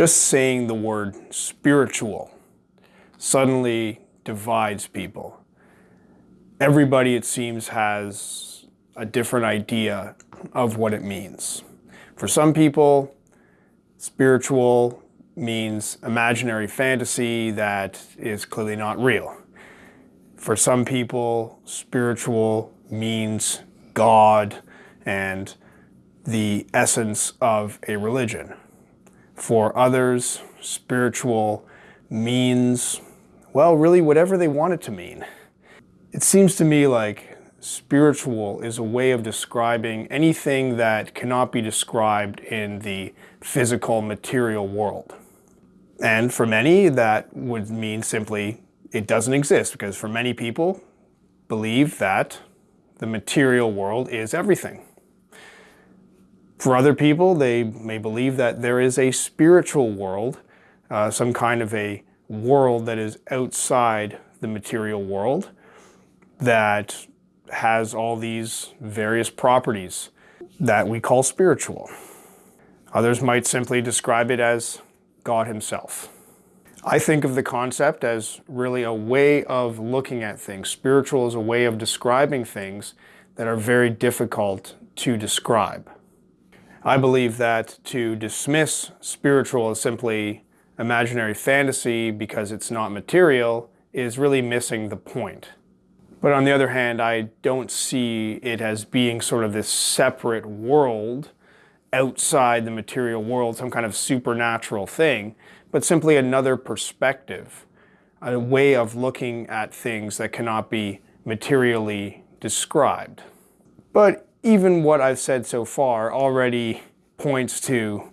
Just saying the word spiritual suddenly divides people. Everybody, it seems, has a different idea of what it means. For some people, spiritual means imaginary fantasy that is clearly not real. For some people, spiritual means God and the essence of a religion. For others, spiritual means, well, really whatever they want it to mean. It seems to me like spiritual is a way of describing anything that cannot be described in the physical material world. And for many, that would mean simply it doesn't exist because for many people believe that the material world is everything. For other people, they may believe that there is a spiritual world, uh, some kind of a world that is outside the material world that has all these various properties that we call spiritual. Others might simply describe it as God himself. I think of the concept as really a way of looking at things. Spiritual is a way of describing things that are very difficult to describe. I believe that to dismiss spiritual as simply imaginary fantasy because it's not material is really missing the point. But on the other hand, I don't see it as being sort of this separate world outside the material world, some kind of supernatural thing, but simply another perspective, a way of looking at things that cannot be materially described. But even what I've said so far already points to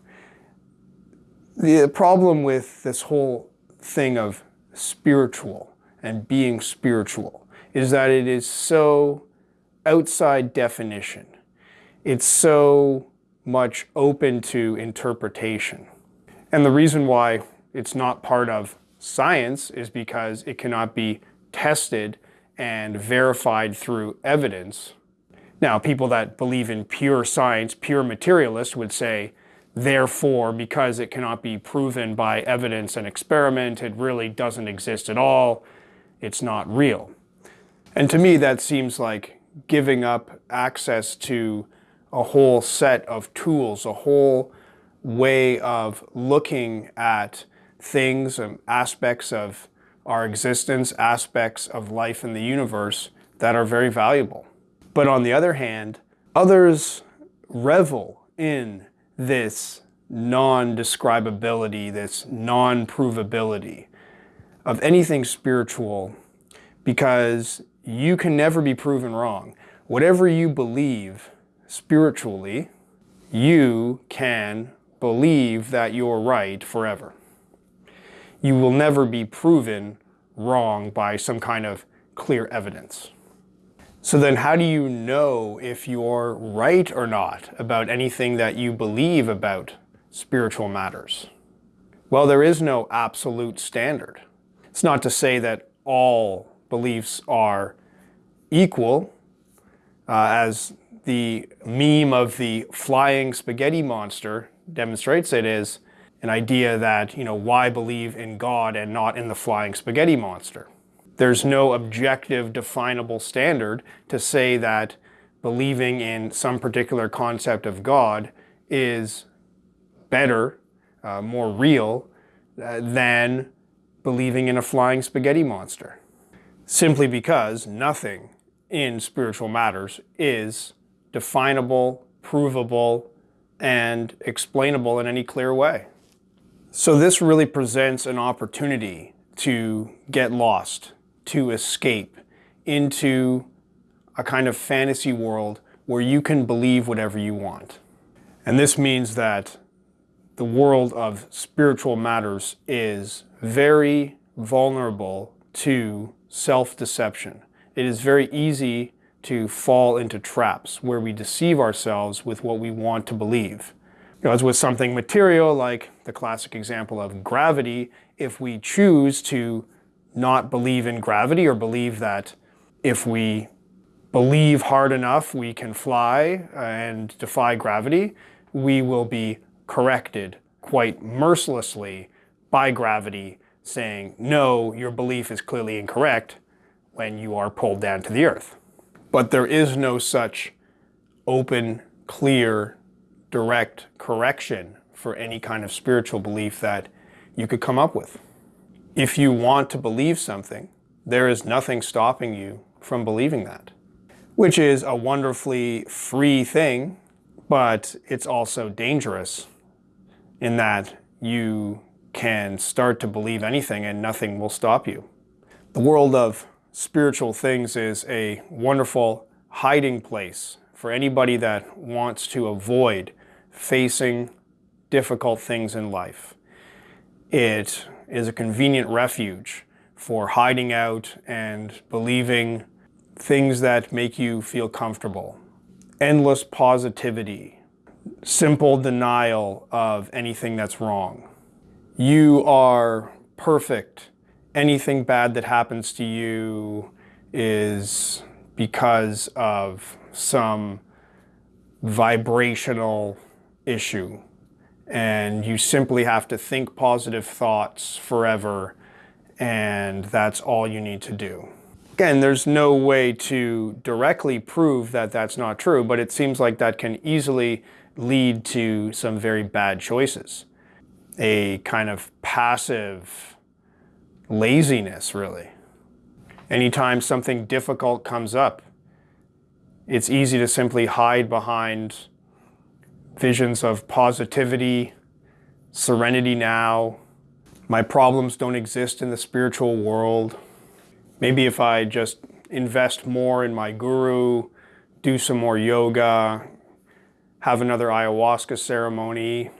the problem with this whole thing of spiritual and being spiritual is that it is so outside definition. It's so much open to interpretation. And the reason why it's not part of science is because it cannot be tested and verified through evidence. Now, people that believe in pure science, pure materialists would say, therefore, because it cannot be proven by evidence and experiment, it really doesn't exist at all, it's not real. And to me, that seems like giving up access to a whole set of tools, a whole way of looking at things and aspects of our existence, aspects of life in the universe that are very valuable. But on the other hand, others revel in this non-describability, this non-provability of anything spiritual because you can never be proven wrong. Whatever you believe spiritually, you can believe that you're right forever. You will never be proven wrong by some kind of clear evidence. So then how do you know if you're right or not about anything that you believe about spiritual matters? Well, there is no absolute standard. It's not to say that all beliefs are equal, uh, as the meme of the flying spaghetti monster demonstrates it is an idea that, you know, why believe in God and not in the flying spaghetti monster? There's no objective definable standard to say that believing in some particular concept of God is better, uh, more real, uh, than believing in a flying spaghetti monster. Simply because nothing in spiritual matters is definable, provable, and explainable in any clear way. So this really presents an opportunity to get lost, to escape into a kind of fantasy world where you can believe whatever you want. And this means that the world of spiritual matters is very vulnerable to self-deception. It is very easy to fall into traps where we deceive ourselves with what we want to believe. You know, as with something material, like the classic example of gravity, if we choose to not believe in gravity or believe that if we believe hard enough we can fly and defy gravity, we will be corrected quite mercilessly by gravity saying, no, your belief is clearly incorrect when you are pulled down to the earth. But there is no such open, clear, direct correction for any kind of spiritual belief that you could come up with. If you want to believe something, there is nothing stopping you from believing that, which is a wonderfully free thing, but it's also dangerous in that you can start to believe anything and nothing will stop you. The world of spiritual things is a wonderful hiding place for anybody that wants to avoid facing difficult things in life. It is a convenient refuge for hiding out and believing things that make you feel comfortable. Endless positivity, simple denial of anything that's wrong. You are perfect. Anything bad that happens to you is because of some vibrational issue and you simply have to think positive thoughts forever and that's all you need to do. Again, there's no way to directly prove that that's not true, but it seems like that can easily lead to some very bad choices. A kind of passive laziness, really. Anytime something difficult comes up, it's easy to simply hide behind visions of positivity, serenity now. My problems don't exist in the spiritual world. Maybe if I just invest more in my guru, do some more yoga, have another ayahuasca ceremony,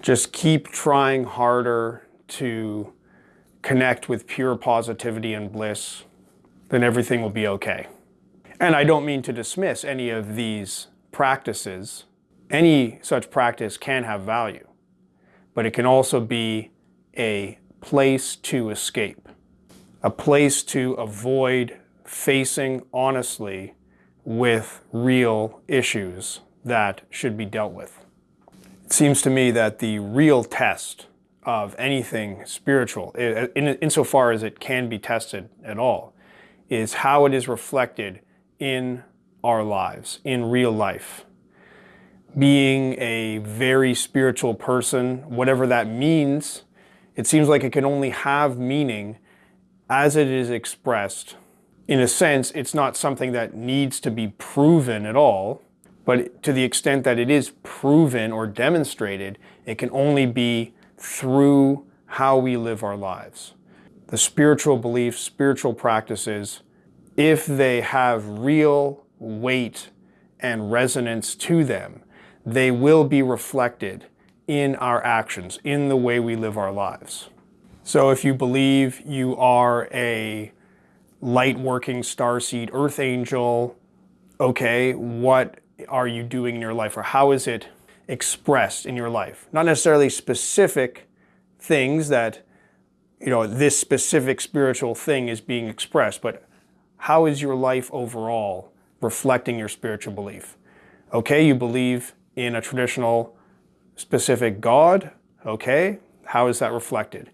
just keep trying harder to connect with pure positivity and bliss, then everything will be okay. And I don't mean to dismiss any of these practices any such practice can have value, but it can also be a place to escape, a place to avoid facing honestly with real issues that should be dealt with. It seems to me that the real test of anything spiritual, in, insofar as it can be tested at all, is how it is reflected in our lives, in real life being a very spiritual person, whatever that means, it seems like it can only have meaning as it is expressed. In a sense, it's not something that needs to be proven at all, but to the extent that it is proven or demonstrated, it can only be through how we live our lives. The spiritual beliefs, spiritual practices, if they have real weight and resonance to them, they will be reflected in our actions, in the way we live our lives. So if you believe you are a light working starseed earth angel, okay, what are you doing in your life or how is it expressed in your life? Not necessarily specific things that, you know, this specific spiritual thing is being expressed, but how is your life overall reflecting your spiritual belief? Okay, you believe in a traditional specific God, okay, how is that reflected?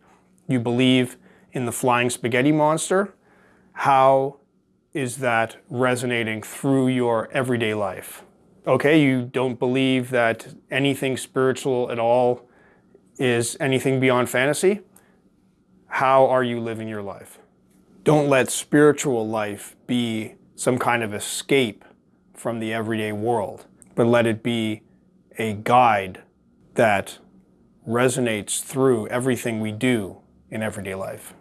You believe in the flying spaghetti monster, how is that resonating through your everyday life? Okay, you don't believe that anything spiritual at all is anything beyond fantasy? How are you living your life? Don't let spiritual life be some kind of escape from the everyday world, but let it be a guide that resonates through everything we do in everyday life.